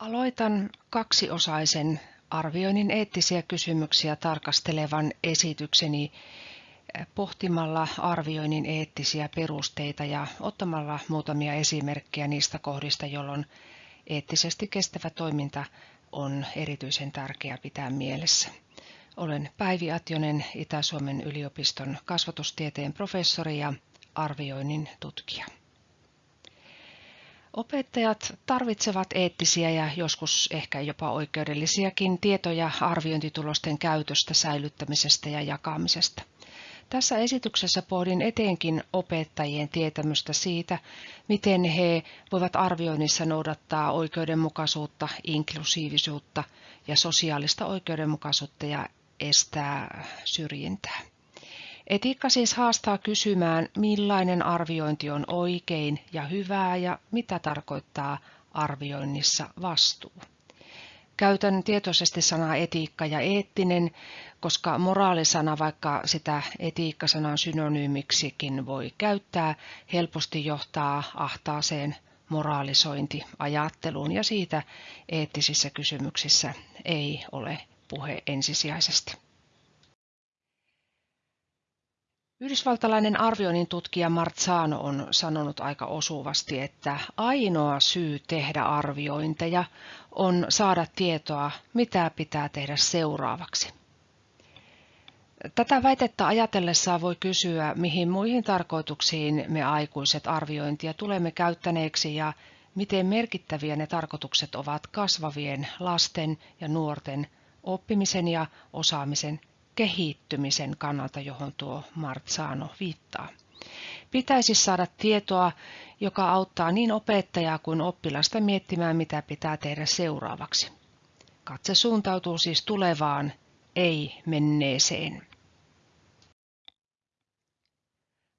Aloitan kaksiosaisen arvioinnin eettisiä kysymyksiä tarkastelevan esitykseni eh, pohtimalla arvioinnin eettisiä perusteita ja ottamalla muutamia esimerkkejä niistä kohdista, jolloin eettisesti kestävä toiminta on erityisen tärkeää pitää mielessä. Olen Päivi Atjonen, Itä-Suomen yliopiston kasvatustieteen professori ja arvioinnin tutkija. Opettajat tarvitsevat eettisiä ja joskus ehkä jopa oikeudellisiakin tietoja arviointitulosten käytöstä, säilyttämisestä ja jakamisesta. Tässä esityksessä pohdin etenkin opettajien tietämystä siitä, miten he voivat arvioinnissa noudattaa oikeudenmukaisuutta, inklusiivisuutta ja sosiaalista oikeudenmukaisuutta ja estää syrjintää. Etiikka siis haastaa kysymään, millainen arviointi on oikein ja hyvää ja mitä tarkoittaa arvioinnissa vastuu. Käytän tietoisesti sanaa etiikka ja eettinen, koska moraalisana, vaikka sitä etiikkasanan synonyymiksikin voi käyttää, helposti johtaa ahtaaseen moraalisointiajatteluun ja siitä eettisissä kysymyksissä ei ole puhe ensisijaisesti. Yhdysvaltalainen arvioinnin tutkija Marzano on sanonut aika osuvasti, että ainoa syy tehdä arviointeja on saada tietoa, mitä pitää tehdä seuraavaksi. Tätä väitettä ajatellessaan voi kysyä, mihin muihin tarkoituksiin me aikuiset arviointia tulemme käyttäneeksi ja miten merkittäviä ne tarkoitukset ovat kasvavien lasten ja nuorten oppimisen ja osaamisen kehittymisen kannalta, johon tuo Marzano viittaa. Pitäisi saada tietoa, joka auttaa niin opettajaa kuin oppilasta miettimään, mitä pitää tehdä seuraavaksi. Katse suuntautuu siis tulevaan, ei menneeseen.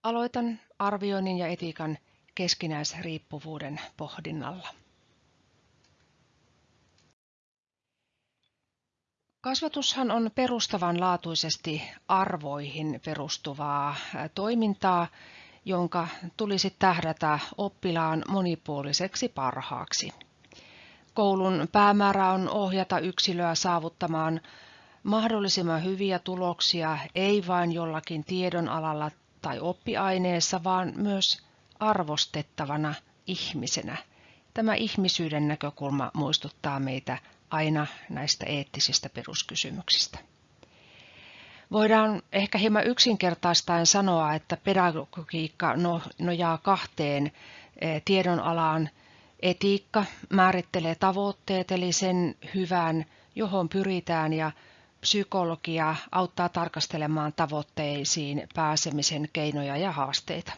Aloitan arvioinnin ja etiikan keskinäisriippuvuuden pohdinnalla. Kasvatushan on perustavanlaatuisesti arvoihin perustuvaa toimintaa, jonka tulisi tähdätä oppilaan monipuoliseksi parhaaksi. Koulun päämäärä on ohjata yksilöä saavuttamaan mahdollisimman hyviä tuloksia, ei vain jollakin tiedonalalla tai oppiaineessa, vaan myös arvostettavana ihmisenä. Tämä ihmisyyden näkökulma muistuttaa meitä aina näistä eettisistä peruskysymyksistä. Voidaan ehkä hieman yksinkertaistaen sanoa, että pedagogiikka no, nojaa kahteen e, tiedonalaan. Etiikka määrittelee tavoitteet, eli sen hyvän, johon pyritään, ja psykologia auttaa tarkastelemaan tavoitteisiin pääsemisen keinoja ja haasteita.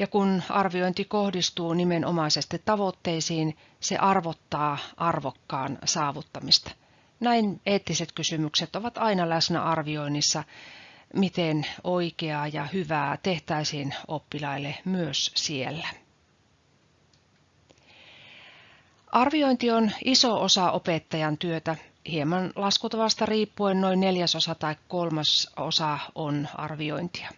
Ja kun arviointi kohdistuu nimenomaisesti tavoitteisiin, se arvottaa arvokkaan saavuttamista. Näin eettiset kysymykset ovat aina läsnä arvioinnissa, miten oikeaa ja hyvää tehtäisiin oppilaille myös siellä. Arviointi on iso osa opettajan työtä. Hieman laskutavasta riippuen noin neljäsosa tai kolmasosa on arviointia.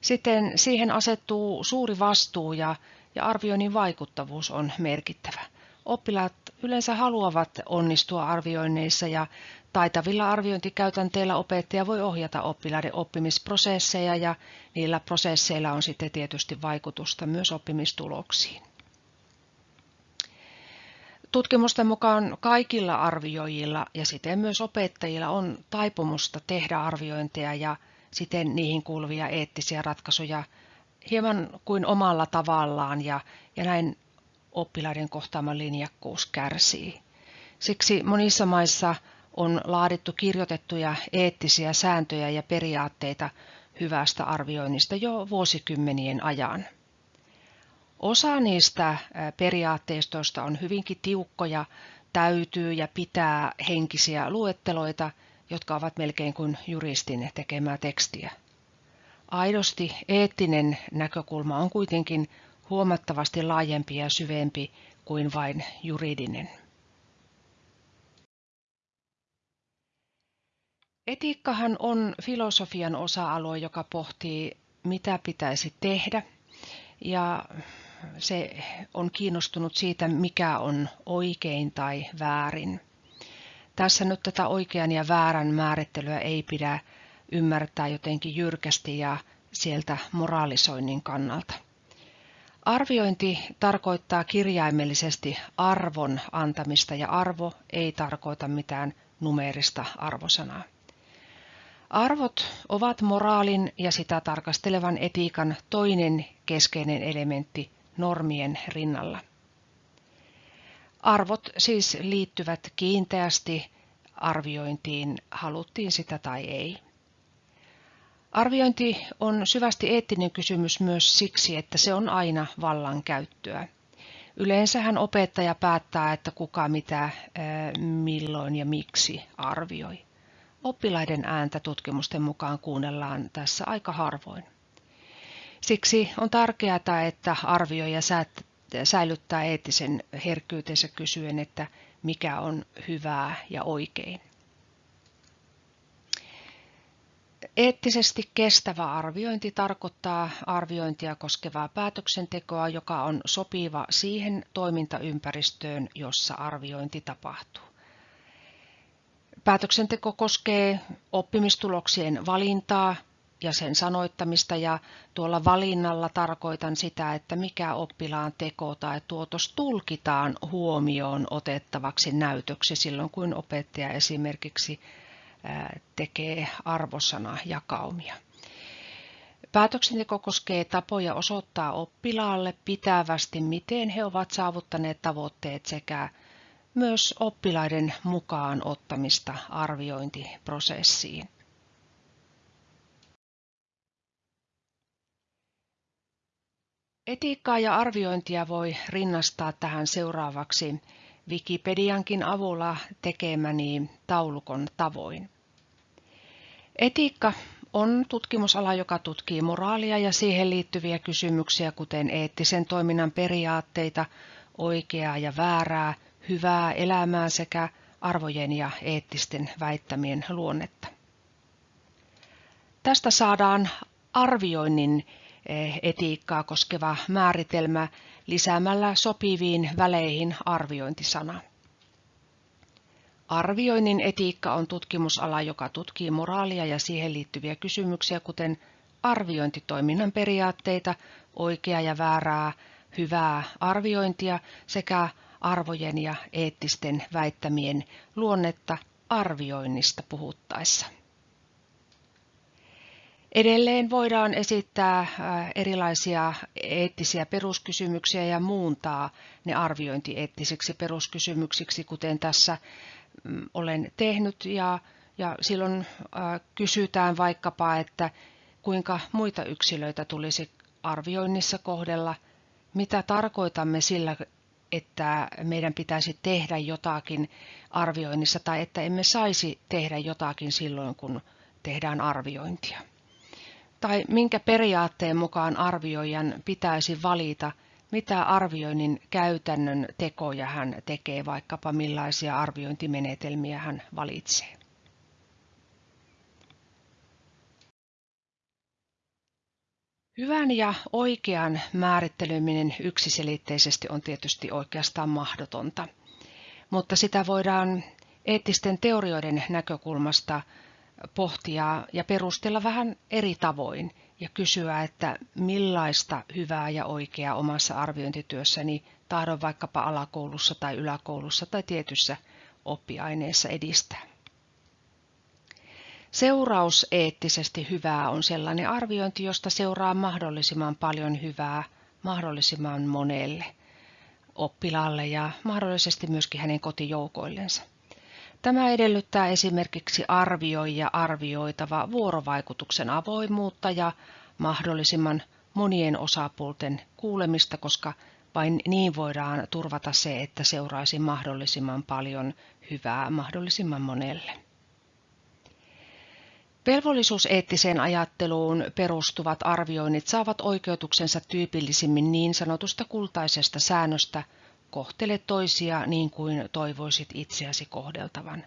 Sitten siihen asettuu suuri vastuu ja, ja arvioinnin vaikuttavuus on merkittävä. Oppilaat yleensä haluavat onnistua arvioinneissa ja taitavilla arviointikäytänteillä opettaja voi ohjata oppilaiden oppimisprosesseja ja niillä prosesseilla on sitten tietysti vaikutusta myös oppimistuloksiin. Tutkimusten mukaan kaikilla arvioijilla ja siten myös opettajilla on taipumusta tehdä arviointeja ja siten niihin kuuluvia eettisiä ratkaisuja hieman kuin omalla tavallaan ja, ja näin oppilaiden kohtaama linjakkuus kärsii. Siksi monissa maissa on laadittu kirjoitettuja eettisiä sääntöjä ja periaatteita hyvästä arvioinnista jo vuosikymmenien ajan. Osa niistä periaatteistoista on hyvinkin tiukkoja, täytyy ja pitää henkisiä luetteloita – jotka ovat melkein kuin juristin tekemää tekstiä. Aidosti eettinen näkökulma on kuitenkin huomattavasti laajempi ja syvempi kuin vain juridinen. Etiikkahan on filosofian osa-alue, joka pohtii, mitä pitäisi tehdä. Ja se on kiinnostunut siitä, mikä on oikein tai väärin. Tässä nyt tätä oikean ja väärän määrittelyä ei pidä ymmärtää jotenkin jyrkästi ja sieltä moraalisoinnin kannalta. Arviointi tarkoittaa kirjaimellisesti arvon antamista ja arvo ei tarkoita mitään numeerista arvosanaa. Arvot ovat moraalin ja sitä tarkastelevan etiikan toinen keskeinen elementti normien rinnalla. Arvot siis liittyvät kiinteästi arviointiin, haluttiin sitä tai ei. Arviointi on syvästi eettinen kysymys myös siksi, että se on aina vallankäyttöä. Yleensähän opettaja päättää, että kuka mitä, milloin ja miksi arvioi. Oppilaiden ääntä tutkimusten mukaan kuunnellaan tässä aika harvoin. Siksi on tärkeää, että arvioija säilyttää eettisen herkkyytensä kysyen, että mikä on hyvää ja oikein. Eettisesti kestävä arviointi tarkoittaa arviointia koskevaa päätöksentekoa, joka on sopiva siihen toimintaympäristöön, jossa arviointi tapahtuu. Päätöksenteko koskee oppimistuloksien valintaa ja sen sanoittamista ja tuolla valinnalla tarkoitan sitä, että mikä oppilaan teko tai tuotos tulkitaan huomioon otettavaksi näytöksi silloin, kun opettaja esimerkiksi tekee arvosanajakaumia. Päätöksenteko koskee tapoja osoittaa oppilaalle pitävästi, miten he ovat saavuttaneet tavoitteet sekä myös oppilaiden mukaan ottamista arviointiprosessiin. Etiikkaa ja arviointia voi rinnastaa tähän seuraavaksi Wikipediankin avulla tekemäni taulukon tavoin. Etiikka on tutkimusala, joka tutkii moraalia ja siihen liittyviä kysymyksiä, kuten eettisen toiminnan periaatteita, oikeaa ja väärää, hyvää elämää sekä arvojen ja eettisten väittämien luonnetta. Tästä saadaan arvioinnin etiikkaa koskeva määritelmä lisäämällä sopiviin väleihin arviointisana. Arvioinnin etiikka on tutkimusala, joka tutkii moraalia ja siihen liittyviä kysymyksiä, kuten arviointitoiminnan periaatteita, oikeaa ja väärää, hyvää arviointia sekä arvojen ja eettisten väittämien luonnetta arvioinnista puhuttaessa. Edelleen voidaan esittää äh, erilaisia eettisiä peruskysymyksiä ja muuntaa ne arviointieettisiksi peruskysymyksiksi, kuten tässä mm, olen tehnyt. Ja, ja silloin äh, kysytään vaikkapa, että kuinka muita yksilöitä tulisi arvioinnissa kohdella, mitä tarkoitamme sillä, että meidän pitäisi tehdä jotakin arvioinnissa tai että emme saisi tehdä jotakin silloin, kun tehdään arviointia tai minkä periaatteen mukaan arvioijan pitäisi valita, mitä arvioinnin käytännön tekoja hän tekee, vaikkapa millaisia arviointimenetelmiä hän valitsee. Hyvän ja oikean määritteleminen yksiselitteisesti on tietysti oikeastaan mahdotonta, mutta sitä voidaan eettisten teorioiden näkökulmasta pohtia ja perustella vähän eri tavoin ja kysyä, että millaista hyvää ja oikeaa omassa arviointityössäni tahdon vaikkapa alakoulussa tai yläkoulussa tai tietyssä oppiaineessa edistää. Seuraus eettisesti hyvää on sellainen arviointi, josta seuraa mahdollisimman paljon hyvää mahdollisimman monelle oppilaalle ja mahdollisesti myöskin hänen kotijoukoillensa. Tämä edellyttää esimerkiksi arvioija arvioitava vuorovaikutuksen avoimuutta ja mahdollisimman monien osapuolten kuulemista, koska vain niin voidaan turvata se, että seuraisi mahdollisimman paljon hyvää mahdollisimman monelle. Velvollisuuseettiseen ajatteluun perustuvat arvioinnit saavat oikeutuksensa tyypillisimmin niin sanotusta kultaisesta säännöstä – kohtele toisia niin kuin toivoisit itseäsi kohdeltavan.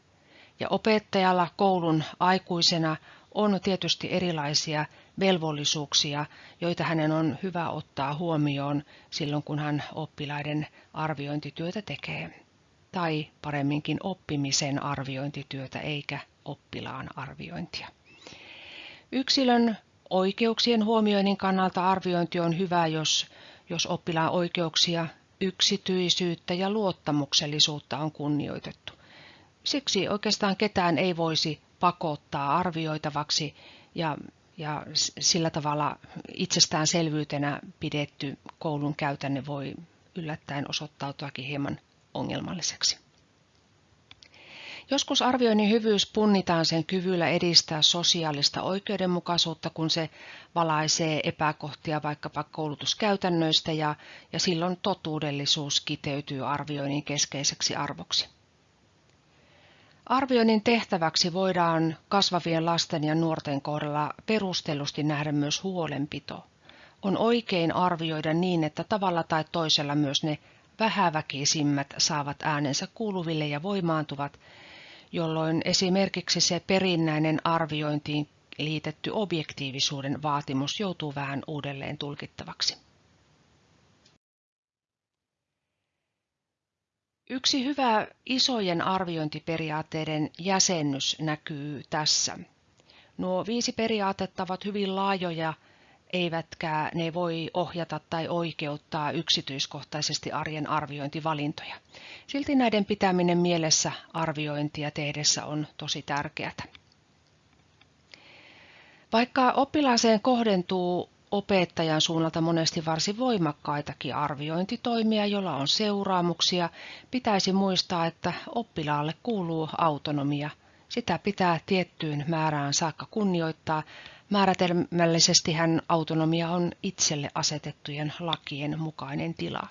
Ja opettajalla koulun aikuisena on tietysti erilaisia velvollisuuksia, joita hänen on hyvä ottaa huomioon silloin, kun hän oppilaiden arviointityötä tekee. Tai paremminkin oppimisen arviointityötä eikä oppilaan arviointia. Yksilön oikeuksien huomioinnin kannalta arviointi on hyvä, jos, jos oppilaan oikeuksia, yksityisyyttä ja luottamuksellisuutta on kunnioitettu. Siksi oikeastaan ketään ei voisi pakottaa arvioitavaksi ja, ja sillä tavalla itsestäänselvyytenä pidetty koulun käytänne voi yllättäen osoittautuakin hieman ongelmalliseksi. Joskus arvioinnin hyvyys punnitaan sen kyvyllä edistää sosiaalista oikeudenmukaisuutta, kun se valaisee epäkohtia vaikkapa koulutuskäytännöistä ja, ja silloin totuudellisuus kiteytyy arvioinnin keskeiseksi arvoksi. Arvioinnin tehtäväksi voidaan kasvavien lasten ja nuorten kohdalla perustellusti nähdä myös huolenpito. On oikein arvioida niin, että tavalla tai toisella myös ne vähäväkisimmät saavat äänensä kuuluville ja voimaantuvat, jolloin esimerkiksi se perinnäinen arviointiin liitetty objektiivisuuden vaatimus joutuu vähän uudelleen tulkittavaksi. Yksi hyvä isojen arviointiperiaatteiden jäsennys näkyy tässä. Nuo viisi periaatetta ovat hyvin laajoja, eivätkä ne voi ohjata tai oikeuttaa yksityiskohtaisesti arjen arviointivalintoja. Silti näiden pitäminen mielessä arviointia tehdessä on tosi tärkeää. Vaikka oppilaaseen kohdentuu opettajan suunnalta monesti varsin voimakkaitakin arviointitoimia, joilla on seuraamuksia, pitäisi muistaa, että oppilaalle kuuluu autonomia. Sitä pitää tiettyyn määrään saakka kunnioittaa. Määritelmällisesti hän autonomia on itselle asetettujen lakien mukainen tila.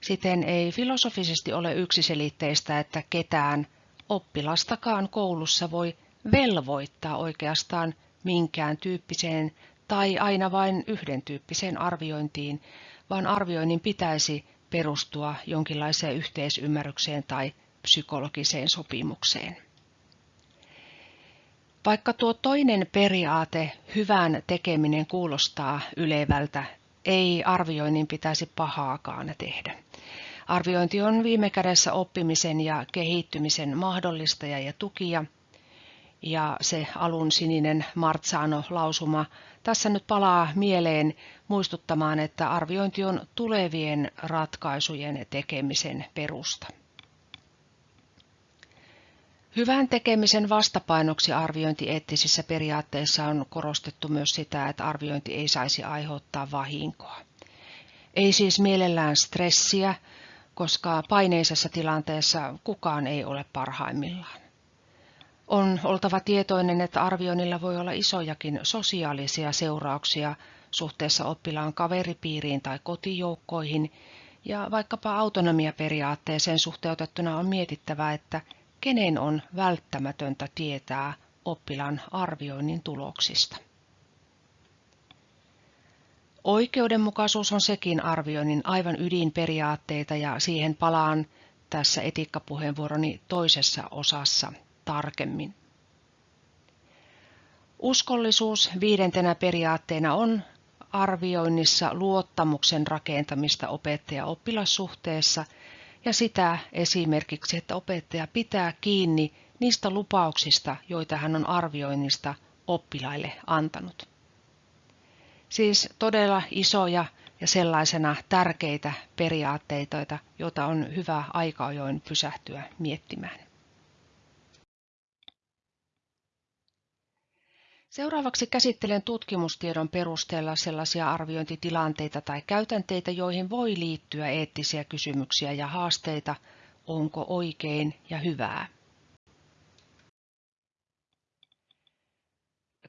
Siten ei filosofisesti ole yksiselitteistä, että ketään oppilastakaan koulussa voi velvoittaa oikeastaan minkään tyyppiseen tai aina vain yhden tyyppiseen arviointiin, vaan arvioinnin pitäisi perustua jonkinlaiseen yhteisymmärrykseen tai psykologiseen sopimukseen. Vaikka tuo toinen periaate, hyvän tekeminen, kuulostaa ylevältä, ei arvioinnin pitäisi pahaakaan tehdä. Arviointi on viime kädessä oppimisen ja kehittymisen mahdollistaja ja tukija – ja se alun sininen Martsano-lausuma tässä nyt palaa mieleen muistuttamaan, että arviointi on tulevien ratkaisujen tekemisen perusta. Hyvän tekemisen vastapainoksi arviointieettisissä periaatteissa on korostettu myös sitä, että arviointi ei saisi aiheuttaa vahinkoa. Ei siis mielellään stressiä, koska paineisessa tilanteessa kukaan ei ole parhaimmillaan. On oltava tietoinen, että arvioinnilla voi olla isojakin sosiaalisia seurauksia suhteessa oppilaan kaveripiiriin tai kotijoukkoihin, ja vaikkapa autonomiaperiaatteeseen suhteutettuna on mietittävä, että kenen on välttämätöntä tietää oppilaan arvioinnin tuloksista. Oikeudenmukaisuus on sekin arvioinnin aivan ydinperiaatteita ja siihen palaan tässä etiikkapuheenvuoroni toisessa osassa tarkemmin. Uskollisuus viidentenä periaatteena on arvioinnissa luottamuksen rakentamista opettaja-oppilassuhteessa ja sitä esimerkiksi, että opettaja pitää kiinni niistä lupauksista, joita hän on arvioinnista oppilaille antanut. Siis todella isoja ja sellaisena tärkeitä periaatteita, joita on hyvä aika ajoin pysähtyä miettimään. Seuraavaksi käsittelen tutkimustiedon perusteella sellaisia arviointitilanteita tai käytänteitä, joihin voi liittyä eettisiä kysymyksiä ja haasteita, onko oikein ja hyvää.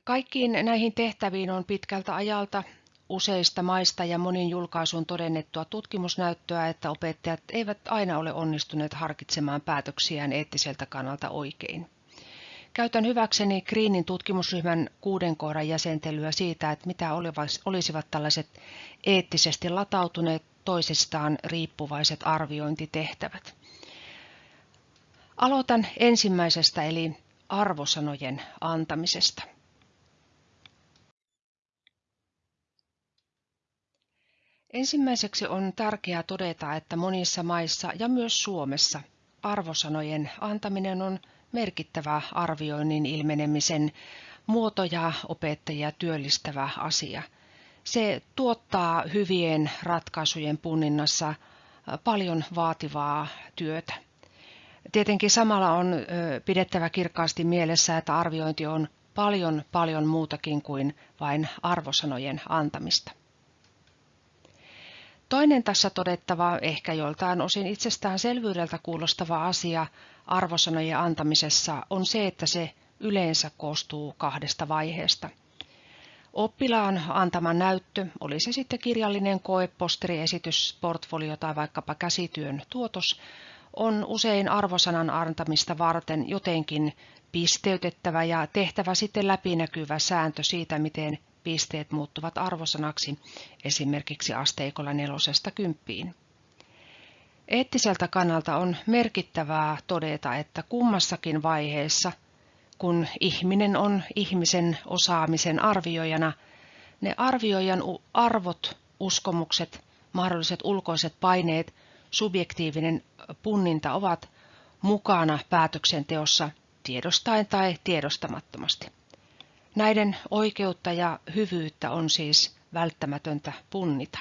Kaikkiin näihin tehtäviin on pitkältä ajalta useista maista ja monin julkaisun todennettua tutkimusnäyttöä, että opettajat eivät aina ole onnistuneet harkitsemaan päätöksiään eettiseltä kannalta oikein. Käytän hyväkseni Greenin tutkimusryhmän kuuden kohdan jäsentelyä siitä, että mitä olisivat tällaiset eettisesti latautuneet toisistaan riippuvaiset arviointitehtävät. Aloitan ensimmäisestä eli arvosanojen antamisesta. Ensimmäiseksi on tärkeää todeta, että monissa maissa ja myös Suomessa arvosanojen antaminen on merkittävä arvioinnin ilmenemisen muoto ja opettajia työllistävä asia. Se tuottaa hyvien ratkaisujen punninnassa paljon vaativaa työtä. Tietenkin samalla on pidettävä kirkkaasti mielessä, että arviointi on paljon paljon muutakin kuin vain arvosanojen antamista. Toinen tässä todettava, ehkä joltain osin itsestäänselvyydeltä kuulostava asia arvosanojen antamisessa on se, että se yleensä koostuu kahdesta vaiheesta. Oppilaan antama näyttö, oli se sitten kirjallinen koe, posteriesitys, portfolio tai vaikkapa käsityön tuotos, on usein arvosanan antamista varten jotenkin pisteytettävä ja tehtävä sitten läpinäkyvä sääntö siitä, miten pisteet muuttuvat arvosanaksi esimerkiksi asteikolla nelosesta kymppiin. Eettiseltä kannalta on merkittävää todeta, että kummassakin vaiheessa, kun ihminen on ihmisen osaamisen arvioijana, ne arvioijan arvot, uskomukset, mahdolliset ulkoiset paineet, subjektiivinen punninta ovat mukana päätöksenteossa tiedostaen tai tiedostamattomasti. Näiden oikeutta ja hyvyyttä on siis välttämätöntä punnita.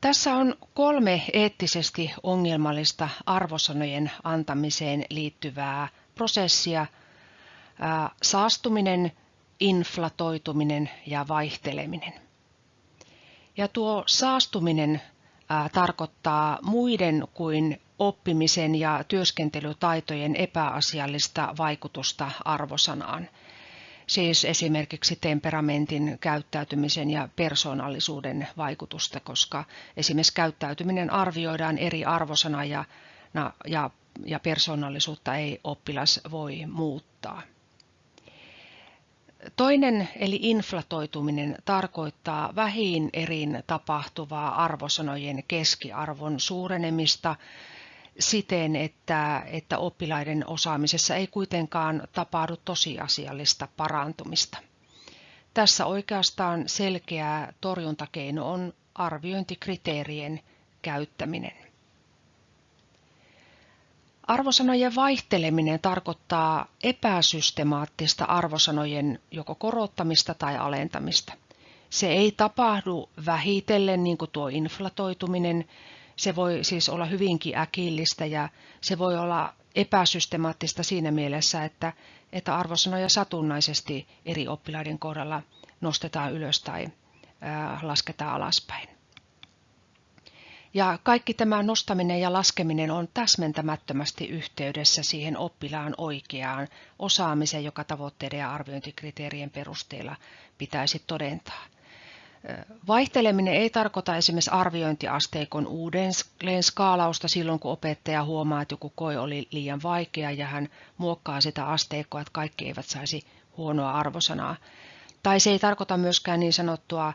Tässä on kolme eettisesti ongelmallista arvosanojen antamiseen liittyvää prosessia. Saastuminen, inflatoituminen ja vaihteleminen. Ja tuo saastuminen tarkoittaa muiden kuin oppimisen ja työskentelytaitojen epäasiallista vaikutusta arvosanaan. Siis esimerkiksi temperamentin, käyttäytymisen ja persoonallisuuden vaikutusta, koska esimerkiksi käyttäytyminen arvioidaan eri arvosana ja, ja, ja persoonallisuutta ei oppilas voi muuttaa. Toinen eli inflatoituminen tarkoittaa vähin erin tapahtuvaa arvosanojen keskiarvon suurenemista siten, että, että oppilaiden osaamisessa ei kuitenkaan tapahdu tosiasiallista parantumista. Tässä oikeastaan selkeä torjuntakeino on arviointikriteerien käyttäminen. Arvosanojen vaihteleminen tarkoittaa epäsystemaattista arvosanojen joko korottamista tai alentamista. Se ei tapahdu vähitellen niin kuin tuo inflatoituminen, se voi siis olla hyvinkin äkillistä ja se voi olla epäsystemaattista siinä mielessä, että, että arvosanoja satunnaisesti eri oppilaiden kohdalla nostetaan ylös tai lasketaan alaspäin. Ja kaikki tämä nostaminen ja laskeminen on täsmentämättömästi yhteydessä siihen oppilaan oikeaan osaamiseen, joka tavoitteiden ja arviointikriteerien perusteella pitäisi todentaa. Vaihteleminen ei tarkoita esimerkiksi arviointiasteikon uudelleen skaalausta silloin, kun opettaja huomaa, että joku koe oli liian vaikea ja hän muokkaa sitä asteikkoa, että kaikki eivät saisi huonoa arvosanaa. Tai se ei tarkoita myöskään niin sanottua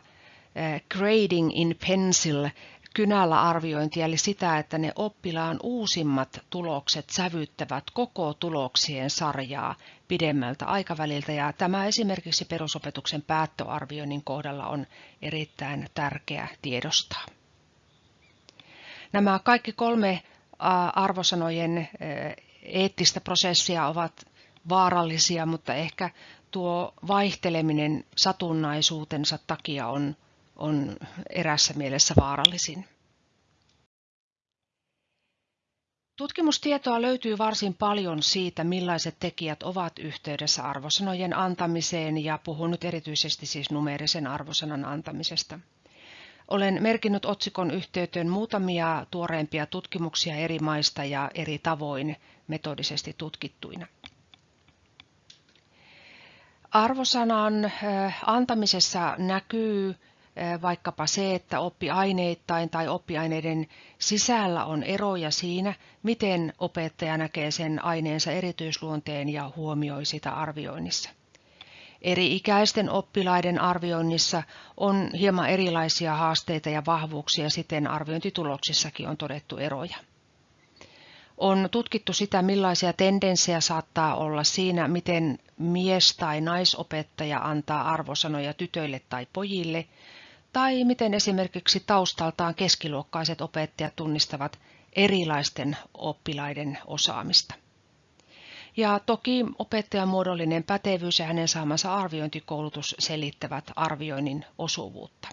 grading in pencil, kynällä arviointia, eli sitä, että ne oppilaan uusimmat tulokset sävyttävät koko tuloksien sarjaa pidemmältä aikaväliltä. Ja tämä esimerkiksi perusopetuksen päättöarvioinnin kohdalla on erittäin tärkeä tiedostaa. Nämä kaikki kolme arvosanojen eettistä prosessia ovat vaarallisia, mutta ehkä tuo vaihteleminen satunnaisuutensa takia on on erässä mielessä vaarallisin. Tutkimustietoa löytyy varsin paljon siitä, millaiset tekijät ovat yhteydessä arvosanojen antamiseen ja puhun nyt erityisesti siis numeerisen arvosanan antamisesta. Olen merkinnyt otsikon yhteyteen muutamia tuoreempia tutkimuksia eri maista ja eri tavoin metodisesti tutkittuina. Arvosanan antamisessa näkyy vaikkapa se, että oppiaineittain tai oppiaineiden sisällä on eroja siinä, miten opettaja näkee sen aineensa erityisluonteen ja huomioi sitä arvioinnissa. Eri ikäisten oppilaiden arvioinnissa on hieman erilaisia haasteita ja vahvuuksia, siten arviointituloksissakin on todettu eroja. On tutkittu sitä, millaisia tendenssejä saattaa olla siinä, miten mies- tai naisopettaja antaa arvosanoja tytöille tai pojille, tai miten esimerkiksi taustaltaan keskiluokkaiset opettajat tunnistavat erilaisten oppilaiden osaamista. Ja toki opettajan muodollinen pätevyys ja hänen saamansa arviointikoulutus selittävät arvioinnin osuvuutta.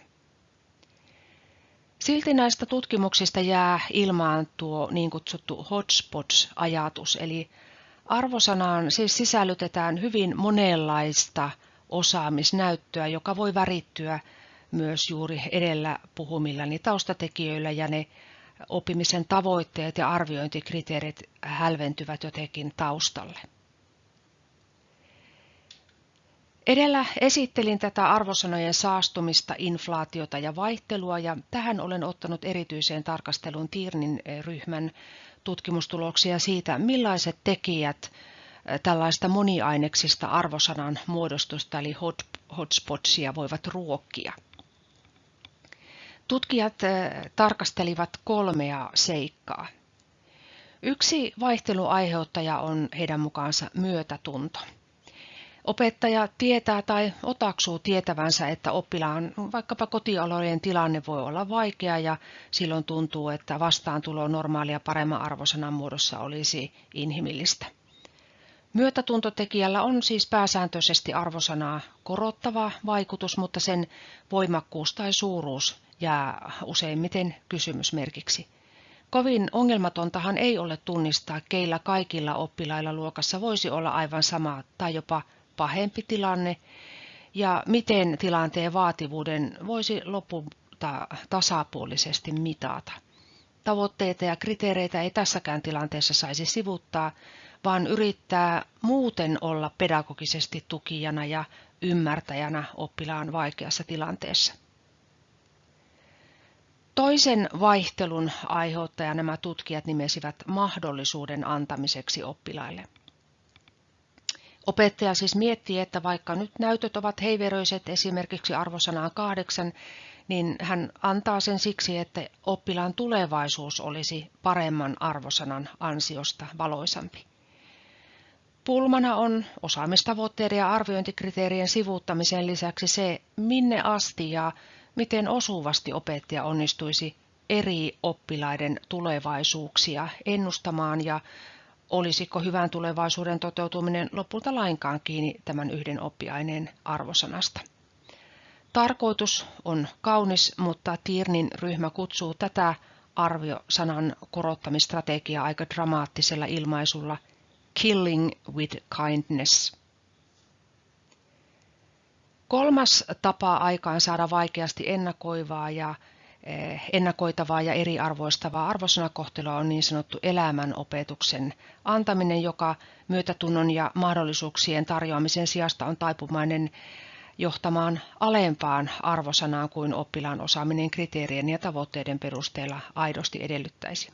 Silti näistä tutkimuksista jää ilmaan tuo niin kutsuttu hotspots-ajatus, eli arvosanaan siis sisällytetään hyvin monenlaista osaamisnäyttöä, joka voi värittyä myös juuri edellä puhumillani taustatekijöillä ja ne oppimisen tavoitteet ja arviointikriteerit hälventyvät jotenkin taustalle. Edellä esittelin tätä arvosanojen saastumista, inflaatiota ja vaihtelua ja tähän olen ottanut erityiseen tarkasteluun Tiirnin ryhmän tutkimustuloksia siitä, millaiset tekijät tällaista moniaineksista arvosanan muodostusta eli hotspotsia voivat ruokkia. Tutkijat tarkastelivat kolmea seikkaa. Yksi vaihteluaiheuttaja on heidän mukaansa myötätunto. Opettaja tietää tai otaksuu tietävänsä, että oppilaan vaikkapa kotiolojen tilanne voi olla vaikea ja silloin tuntuu, että vastaantulo normaalia paremman arvosanan muodossa olisi inhimillistä. Myötätuntotekijällä on siis pääsääntöisesti arvosanaa korottava vaikutus, mutta sen voimakkuus tai suuruus jää useimmiten kysymysmerkiksi. Kovin ongelmatontahan ei ole tunnistaa, keillä kaikilla oppilailla luokassa voisi olla aivan sama tai jopa pahempi tilanne, ja miten tilanteen vaativuuden voisi lopulta tasapuolisesti mitata. Tavoitteita ja kriteereitä ei tässäkään tilanteessa saisi sivuttaa, vaan yrittää muuten olla pedagogisesti tukijana ja ymmärtäjänä oppilaan vaikeassa tilanteessa. Toisen vaihtelun aiheuttaja nämä tutkijat nimesivät mahdollisuuden antamiseksi oppilaille. Opettaja siis miettii, että vaikka nyt näytöt ovat heiveröiset esimerkiksi arvosanaan kahdeksan, niin hän antaa sen siksi, että oppilaan tulevaisuus olisi paremman arvosanan ansiosta valoisampi. Pulmana on osaamistavoitteiden ja arviointikriteerien sivuuttamisen lisäksi se, minne asti ja miten osuvasti opettaja onnistuisi eri oppilaiden tulevaisuuksia ennustamaan ja olisiko hyvän tulevaisuuden toteutuminen lopulta lainkaan kiinni tämän yhden oppiaineen arvosanasta. Tarkoitus on kaunis, mutta Tiirnin ryhmä kutsuu tätä arviosanan korottamistrategiaa aika dramaattisella ilmaisulla killing with kindness. Kolmas tapa aikaan saada vaikeasti ennakoivaa ja eh, ennakoitavaa ja eriarvoistavaa arvosanakohtelua on niin sanottu elämänopetuksen antaminen, joka myötätunnon ja mahdollisuuksien tarjoamisen sijasta on taipumainen johtamaan alempaan arvosanaan kuin oppilaan osaaminen kriteerien ja tavoitteiden perusteella aidosti edellyttäisi.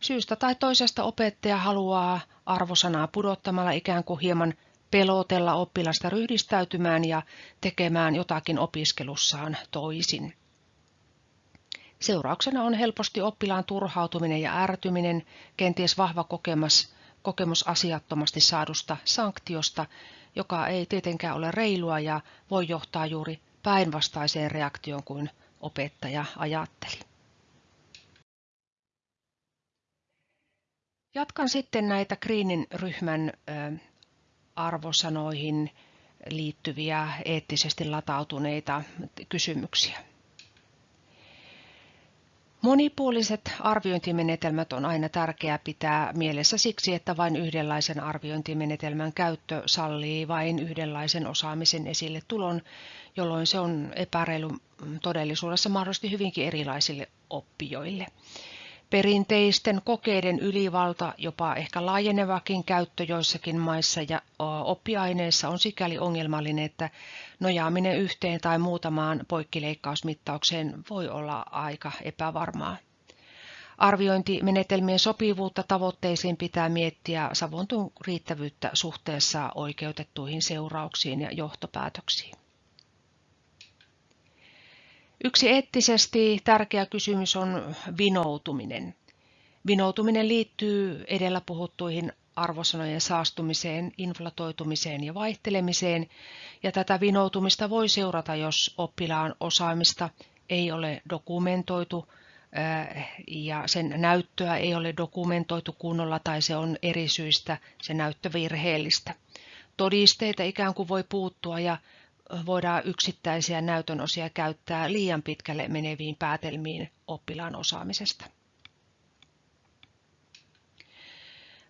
Syystä tai toisesta opettaja haluaa arvosanaa pudottamalla ikään kuin hieman pelotella oppilasta ryhdistäytymään ja tekemään jotakin opiskelussaan toisin. Seurauksena on helposti oppilaan turhautuminen ja ärtyminen, kenties vahva kokemus, kokemus asiattomasti saadusta sanktiosta, joka ei tietenkään ole reilua ja voi johtaa juuri päinvastaiseen reaktioon kuin opettaja ajatteli. Jatkan sitten näitä Greenin ryhmän arvosanoihin liittyviä eettisesti latautuneita kysymyksiä. Monipuoliset arviointimenetelmät on aina tärkeää pitää mielessä siksi, että vain yhdenlaisen arviointimenetelmän käyttö sallii vain yhdenlaisen osaamisen esille tulon, jolloin se on epäreilu todellisuudessa mahdollisesti hyvinkin erilaisille oppijoille. Perinteisten kokeiden ylivalta, jopa ehkä laajenevakin käyttö joissakin maissa ja oppiaineissa on sikäli ongelmallinen, että nojaaminen yhteen tai muutamaan poikkileikkausmittaukseen voi olla aika epävarmaa. Arviointimenetelmien sopivuutta tavoitteisiin pitää miettiä savontun riittävyyttä suhteessa oikeutettuihin seurauksiin ja johtopäätöksiin. Yksi eettisesti tärkeä kysymys on vinoutuminen. Vinoutuminen liittyy edellä puhuttuihin arvosanojen saastumiseen, inflatoitumiseen ja vaihtelemiseen, ja tätä vinoutumista voi seurata, jos oppilaan osaamista ei ole dokumentoitu ja sen näyttöä ei ole dokumentoitu kunnolla tai se on eri syistä se näyttö virheellistä. Todisteita ikään kuin voi puuttua ja voidaan yksittäisiä näytön osia käyttää liian pitkälle meneviin päätelmiin oppilaan osaamisesta.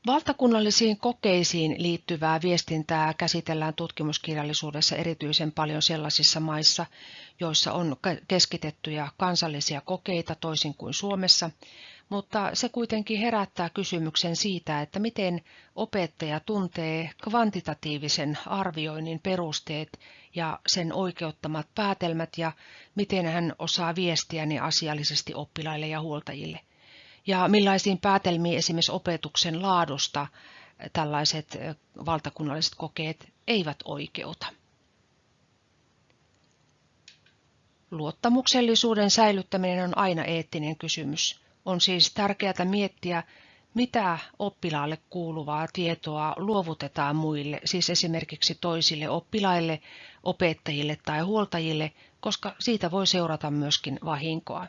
Valtakunnallisiin kokeisiin liittyvää viestintää käsitellään tutkimuskirjallisuudessa erityisen paljon sellaisissa maissa, joissa on keskitettyjä kansallisia kokeita toisin kuin Suomessa, mutta se kuitenkin herättää kysymyksen siitä, että miten opettaja tuntee kvantitatiivisen arvioinnin perusteet ja sen oikeuttamat päätelmät ja miten hän osaa viestiä ne asiallisesti oppilaille ja huoltajille – ja millaisiin päätelmiin esimerkiksi opetuksen laadusta tällaiset valtakunnalliset kokeet eivät oikeuta. Luottamuksellisuuden säilyttäminen on aina eettinen kysymys. On siis tärkeää miettiä, mitä oppilaalle kuuluvaa tietoa luovutetaan muille, siis esimerkiksi toisille oppilaille, opettajille tai huoltajille, koska siitä voi seurata myöskin vahinkoa.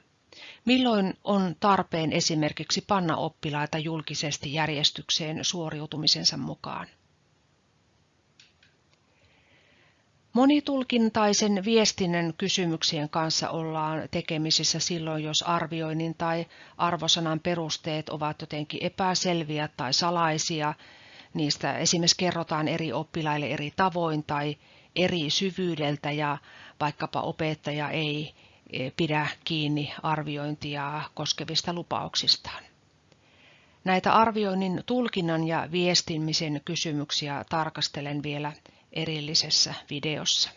Milloin on tarpeen esimerkiksi panna oppilaita julkisesti järjestykseen suoriutumisensa mukaan? Monitulkintaisen viestinnän kysymyksien kanssa ollaan tekemisissä silloin, jos arvioinnin tai arvosanan perusteet ovat jotenkin epäselviä tai salaisia. Niistä esimerkiksi kerrotaan eri oppilaille eri tavoin tai eri syvyydeltä ja vaikkapa opettaja ei pidä kiinni arviointia koskevista lupauksistaan. Näitä arvioinnin tulkinnan ja viestimisen kysymyksiä tarkastelen vielä erillisessä videossa.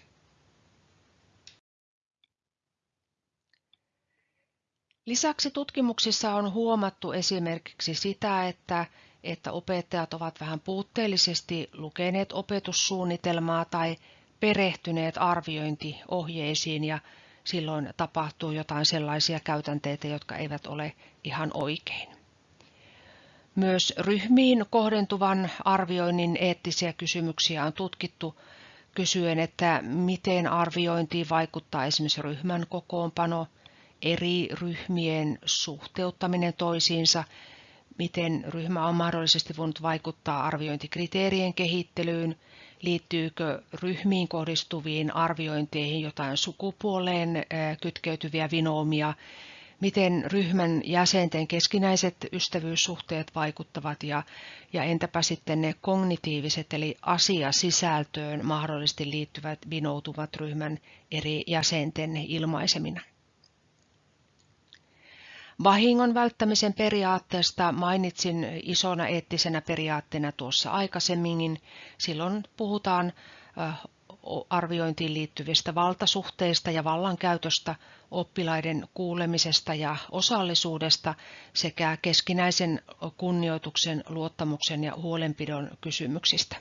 Lisäksi tutkimuksissa on huomattu esimerkiksi sitä, että, että opettajat ovat vähän puutteellisesti lukeneet opetussuunnitelmaa tai perehtyneet arviointiohjeisiin ja silloin tapahtuu jotain sellaisia käytänteitä, jotka eivät ole ihan oikein. Myös ryhmiin kohdentuvan arvioinnin eettisiä kysymyksiä on tutkittu kysyen, että miten arviointiin vaikuttaa esimerkiksi ryhmän kokoonpano, eri ryhmien suhteuttaminen toisiinsa, miten ryhmä on mahdollisesti voinut vaikuttaa arviointikriteerien kehittelyyn, liittyykö ryhmiin kohdistuviin arviointeihin jotain sukupuoleen kytkeytyviä vinoomia, miten ryhmän jäsenten keskinäiset ystävyyssuhteet vaikuttavat ja, ja entäpä sitten ne kognitiiviset eli asiasisältöön mahdollisesti liittyvät vinoutuvat ryhmän eri jäsenten ilmaisemina. Vahingon välttämisen periaatteesta mainitsin isona eettisenä periaatteena tuossa aikaisemmin. Silloin puhutaan arviointiin liittyvistä valtasuhteista ja vallankäytöstä, oppilaiden kuulemisesta ja osallisuudesta sekä keskinäisen kunnioituksen, luottamuksen ja huolenpidon kysymyksistä.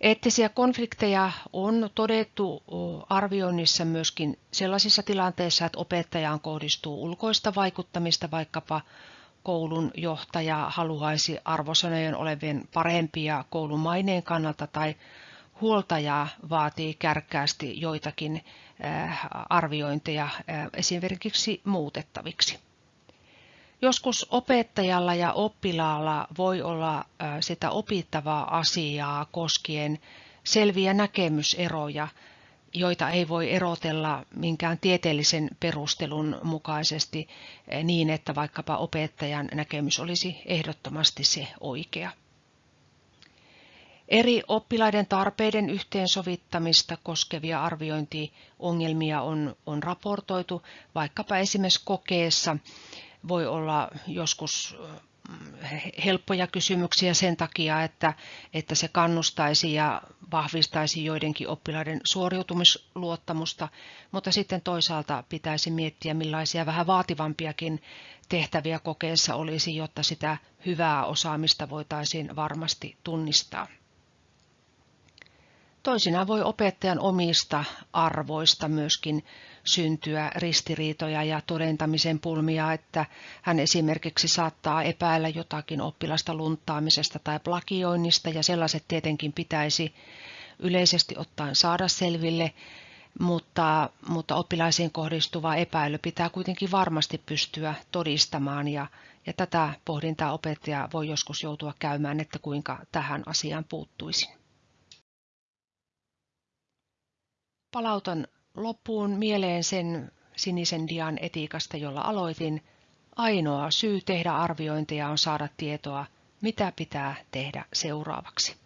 Eettisiä konflikteja on todettu arvioinnissa myöskin sellaisissa tilanteissa, että opettajaan kohdistuu ulkoista vaikuttamista, vaikkapa koulun johtaja haluaisi arvosanojen olevien parempia koulun maineen kannalta tai huoltaja vaatii kärkkäästi joitakin arviointeja esimerkiksi muutettaviksi. Joskus opettajalla ja oppilaalla voi olla sitä opittavaa asiaa koskien selviä näkemyseroja, joita ei voi erotella minkään tieteellisen perustelun mukaisesti niin, että vaikkapa opettajan näkemys olisi ehdottomasti se oikea. Eri oppilaiden tarpeiden yhteensovittamista koskevia arviointiongelmia on, on raportoitu vaikkapa esimerkiksi kokeessa voi olla joskus mm, helppoja kysymyksiä sen takia, että, että se kannustaisi ja vahvistaisi joidenkin oppilaiden suoriutumisluottamusta, mutta sitten toisaalta pitäisi miettiä, millaisia vähän vaativampiakin tehtäviä kokeessa olisi, jotta sitä hyvää osaamista voitaisiin varmasti tunnistaa. Toisinaan voi opettajan omista arvoista myöskin syntyä ristiriitoja ja todentamisen pulmia, että hän esimerkiksi saattaa epäillä jotakin oppilasta luntaamisesta tai plagioinnista ja sellaiset tietenkin pitäisi yleisesti ottaen saada selville, mutta, mutta oppilaisiin kohdistuva epäily pitää kuitenkin varmasti pystyä todistamaan ja, ja tätä pohdintaa opettaja voi joskus joutua käymään, että kuinka tähän asiaan puuttuisin. Palautan loppuun mieleen sen sinisen dian etiikasta, jolla aloitin. Ainoa syy tehdä arviointeja on saada tietoa, mitä pitää tehdä seuraavaksi.